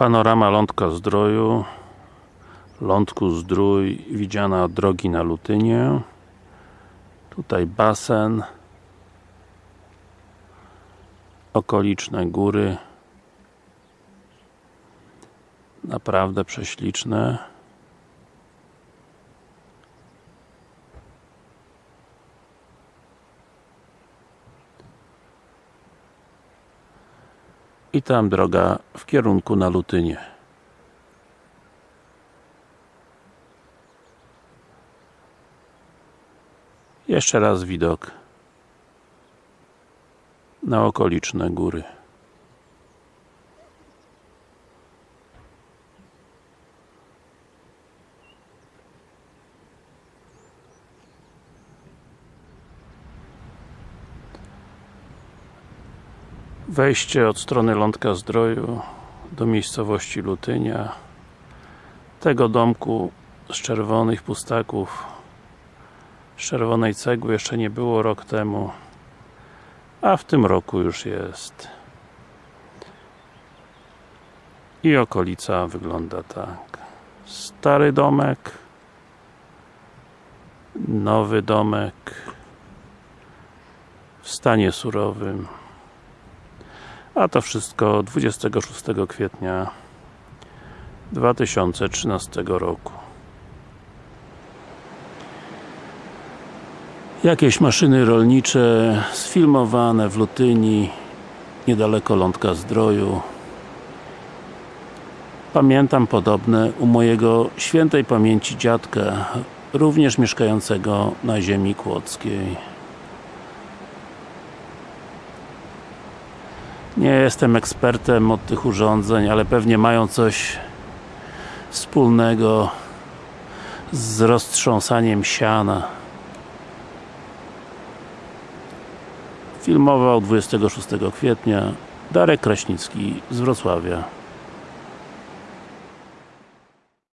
Panorama Lądka Zdroju Lądku Zdrój widziana od drogi na Lutynie. Tutaj basen okoliczne góry naprawdę prześliczne i tam droga w kierunku na Lutynie. Jeszcze raz widok na okoliczne góry wejście od strony Lądka Zdroju do miejscowości Lutynia tego domku z czerwonych pustaków z czerwonej cegły jeszcze nie było rok temu a w tym roku już jest. I okolica wygląda tak. Stary domek nowy domek w stanie surowym a to wszystko 26 kwietnia 2013 roku. Jakieś maszyny rolnicze sfilmowane w Lutyni niedaleko Lądka Zdroju. Pamiętam podobne u mojego świętej pamięci dziadka również mieszkającego na ziemi kłodzkiej nie jestem ekspertem od tych urządzeń, ale pewnie mają coś wspólnego z roztrząsaniem siana. Filmował 26 kwietnia. Darek Kraśnicki z Wrocławia